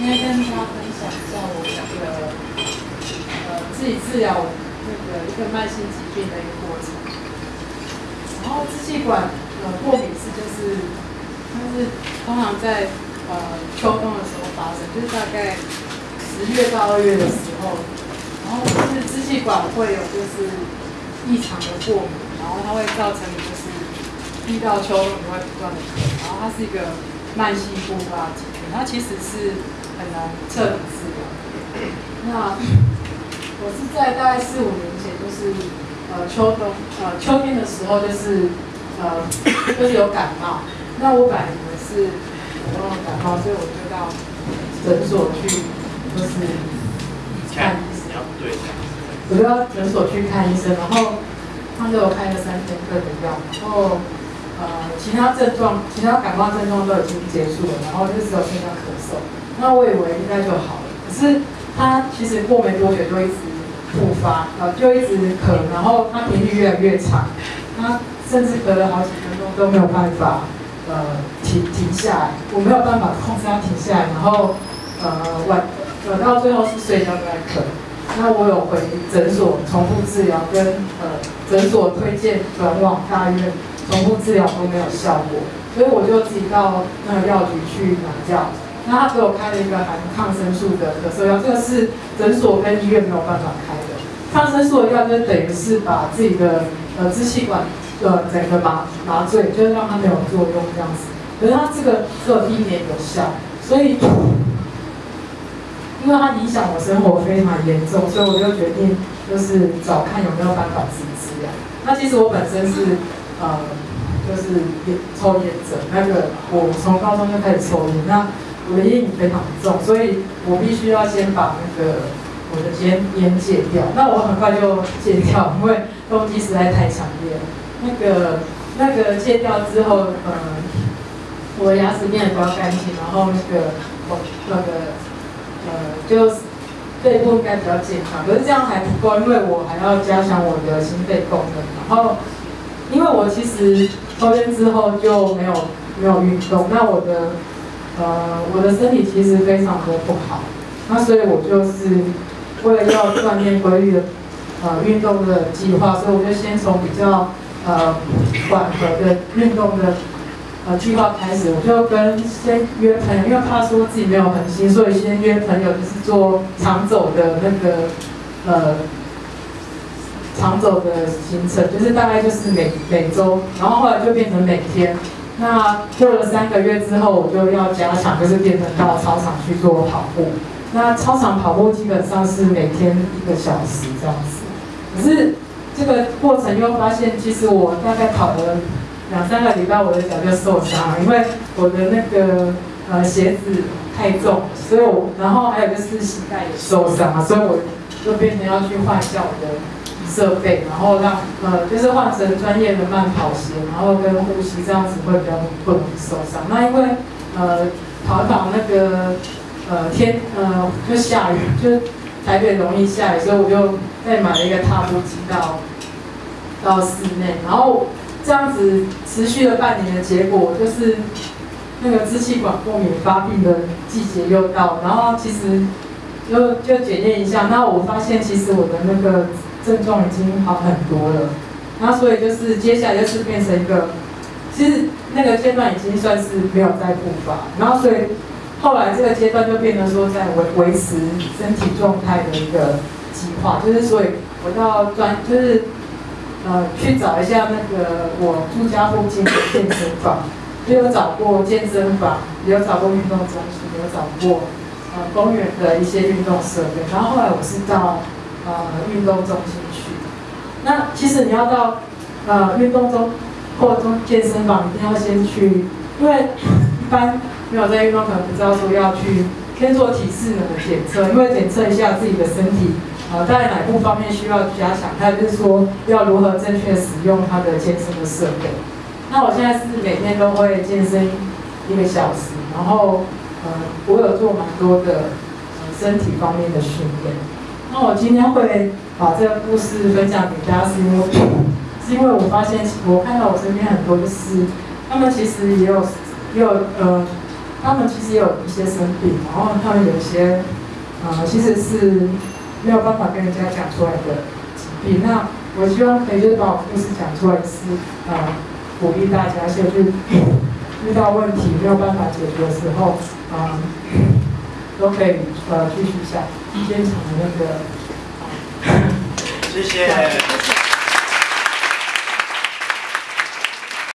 今天跟大家分享一下我那个呃自己治疗那个一个慢性疾病的一个过程。然后支气管呃过敏是就是它是通常在呃秋冬的时候发生，就是大概十月到二月的时候，然后就是支气管会有就是异常的过敏，然后它会造成你就是遇到秋冬你会不断的咳，然后它是一个慢性复发疾病，它其实是很难彻底治疗。那我是在大概四五年前，就是呃秋冬呃秋天的时候，就是呃就是有感冒。那我本来以为是普通的感冒，所以我就到诊所去，就是看医生。对，我就到诊所去看医生，然后他给我开了三天份的药，然后呃其他症状，其他感冒症状都已经结束了，然后就只有剩下咳嗽。那我以为应该就好了，可是他其实过没多久就一直复发，呃就一直咳，然后他频率越来越长，他甚至咳了好几分钟都没有办法呃停停下来，我没有办法控制他停下来，然后呃晚呃到最后是睡觉都在咳。那我有回诊所重复治疗，跟呃诊所推荐转往大医院重复治疗都没有效果，所以我就自己到那个药局去拿药。那他给我开了一个含抗生素的咳嗽药，这个是诊所跟医院没有办法开的。抗生素的药就等于是把自己的呃支气管呃整个麻麻醉，就是让它没有作用这样子。可是它这个只有一年有效，所以因为它影响我生活非常严重，所以我就决定就是找看有没有办法自治疗。那其实我本身是呃就是烟抽烟者，那个我从高中就开始抽烟，那我的烟瘾非常重，所以我必须要先把那个我的烟烟戒掉。那我很快就戒掉，因为动机实在太强烈了。那个那个戒掉之后，呃，我的牙齿变得比较干净，然后那个我那个。呃，就是肺部应该比较健康，可是这样还不够，因为我还要加强我的心肺功能。然后，因为我其实抽烟之后就没有没有运动，那我的呃我的身体其实非常的不好，那所以我就是为了要锻炼规律的呃运动的计划，所以我就先从比较呃缓和的运动的。呃，计划开始，我就跟先约朋友，因为怕说自己没有恒心，所以先约朋友就是做长走的那个呃长走的行程，就是大概就是每每周，然后后来就变成每天。那过了三个月之后，我就要加强，就是变成到操场去做跑步。那操场跑步基本上是每天一个小时这样子。可是这个过程又发现，其实我大概跑了。两三个礼拜我的脚就受伤了，因为我的那个呃鞋子太重，所以我然后还有就是膝盖也受伤了，所以我就变成要去换脚的设备，然后让呃就是换成专业的慢跑鞋，然后跟呼吸这样子会比较不容易受伤。那因为呃跑跑那个呃天呃就下雨，就台北容易下雨，所以我就再买了一个踏步机到到室内，然后。这样子持续了半年的结果，就是那个支气管过敏发病的季节又到，然后其实就就检验一下，那我发现其实我的那个症状已经好很多了，那所以就是接下来就是变成一个，其实那个阶段已经算是没有再复发，然后所以后来这个阶段就变得说在维维持身体状态的一个计划，就是所以我到专就是。呃，去找一下那个我住家附近的健身房，也有找过健身房，也有找过运动中心，也有找过呃公园的一些运动设备。然后后来我是到呃运动中心去。那其实你要到呃运动中或中健身房，一定要先去，因为 一般没有在运动可能不知道说要去先做体适能的检测，因为检测一下自己的身体。呃，在哪部方面需要加强？还有就是说，要如何正确使用它的健身的设备。那我现在是每天都会健身一个小时，然后呃，我有做蛮多的呃身体方面的训练。那我今天会把这个故事分享给大家，是因为是因为我发现，我看到我身边很多就是他们其实也有也有呃他们其实也有一些生病，然后他们有一些呃其实是没有办法跟人家讲出来的疾病。那我希望可以就是把我故事讲出来，是呃鼓励大家，就是遇到问题没有办法解决的时候，啊、都可以呃继续下现场的那个。谢谢。